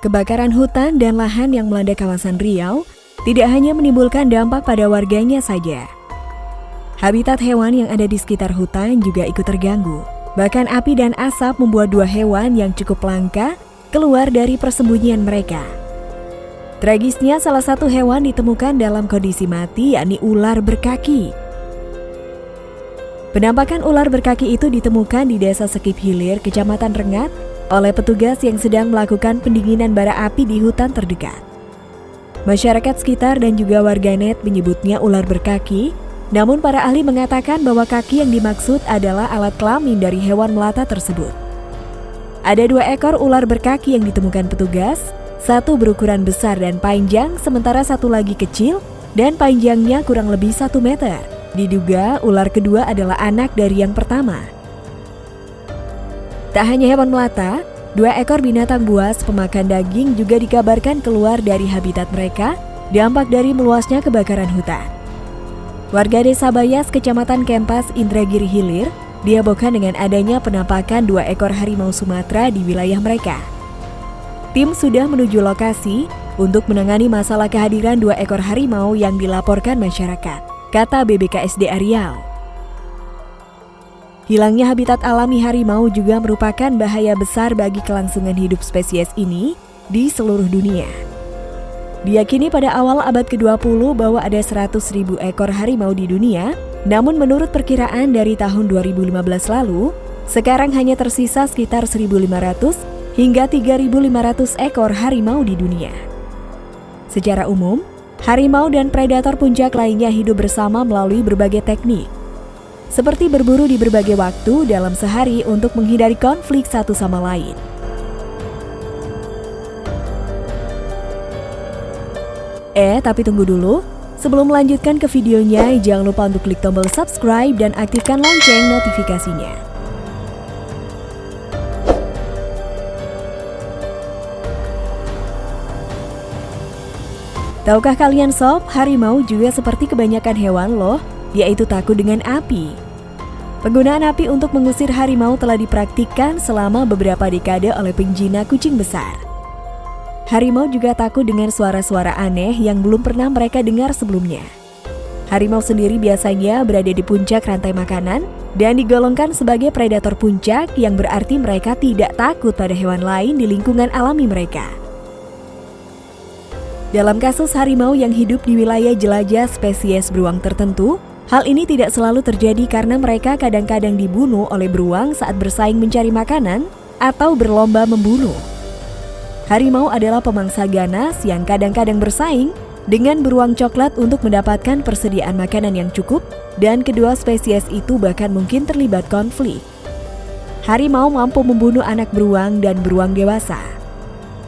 Kebakaran hutan dan lahan yang melanda kawasan Riau tidak hanya menimbulkan dampak pada warganya saja. Habitat hewan yang ada di sekitar hutan juga ikut terganggu. Bahkan api dan asap membuat dua hewan yang cukup langka keluar dari persembunyian mereka. Tragisnya salah satu hewan ditemukan dalam kondisi mati yakni ular berkaki. Penampakan ular berkaki itu ditemukan di desa Sekip Hilir, Kecamatan Rengat, oleh petugas yang sedang melakukan pendinginan bara api di hutan terdekat. Masyarakat sekitar dan juga warganet menyebutnya ular berkaki, namun para ahli mengatakan bahwa kaki yang dimaksud adalah alat kelamin dari hewan melata tersebut. Ada dua ekor ular berkaki yang ditemukan petugas, satu berukuran besar dan panjang, sementara satu lagi kecil dan panjangnya kurang lebih satu meter. Diduga ular kedua adalah anak dari yang pertama. Tak hanya hewan melata, dua ekor binatang buas pemakan daging juga dikabarkan keluar dari habitat mereka dampak dari meluasnya kebakaran hutan. Warga desa Bayas, kecamatan Kempas, Indragiri Hilir, diabokan dengan adanya penampakan dua ekor harimau Sumatera di wilayah mereka. Tim sudah menuju lokasi untuk menangani masalah kehadiran dua ekor harimau yang dilaporkan masyarakat, kata BBKSD Riau. Hilangnya habitat alami harimau juga merupakan bahaya besar bagi kelangsungan hidup spesies ini di seluruh dunia. Diyakini pada awal abad ke-20 bahwa ada 100 ribu ekor harimau di dunia, namun menurut perkiraan dari tahun 2015 lalu, sekarang hanya tersisa sekitar 1.500 hingga 3.500 ekor harimau di dunia. Secara umum, harimau dan predator puncak lainnya hidup bersama melalui berbagai teknik, seperti berburu di berbagai waktu dalam sehari untuk menghindari konflik satu sama lain. Eh, tapi tunggu dulu. Sebelum melanjutkan ke videonya, jangan lupa untuk klik tombol subscribe dan aktifkan lonceng notifikasinya. Tahukah kalian sob, harimau juga seperti kebanyakan hewan loh yaitu takut dengan api. Penggunaan api untuk mengusir harimau telah dipraktikkan selama beberapa dekade oleh penjina kucing besar. Harimau juga takut dengan suara-suara aneh yang belum pernah mereka dengar sebelumnya. Harimau sendiri biasanya berada di puncak rantai makanan dan digolongkan sebagai predator puncak yang berarti mereka tidak takut pada hewan lain di lingkungan alami mereka. Dalam kasus harimau yang hidup di wilayah jelajah spesies beruang tertentu, Hal ini tidak selalu terjadi karena mereka kadang-kadang dibunuh oleh beruang saat bersaing mencari makanan atau berlomba membunuh. Harimau adalah pemangsa ganas yang kadang-kadang bersaing dengan beruang coklat untuk mendapatkan persediaan makanan yang cukup dan kedua spesies itu bahkan mungkin terlibat konflik. Harimau mampu membunuh anak beruang dan beruang dewasa.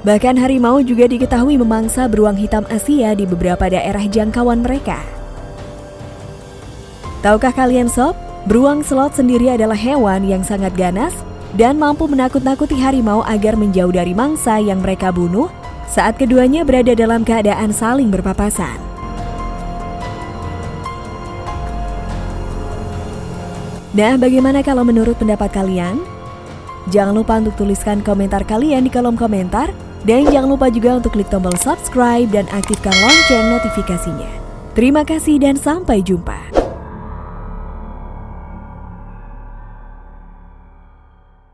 Bahkan harimau juga diketahui memangsa beruang hitam Asia di beberapa daerah jangkauan mereka. Tahukah kalian sob, beruang slot sendiri adalah hewan yang sangat ganas dan mampu menakut-nakuti harimau agar menjauh dari mangsa yang mereka bunuh saat keduanya berada dalam keadaan saling berpapasan. Nah, bagaimana kalau menurut pendapat kalian? Jangan lupa untuk tuliskan komentar kalian di kolom komentar dan jangan lupa juga untuk klik tombol subscribe dan aktifkan lonceng notifikasinya. Terima kasih dan sampai jumpa.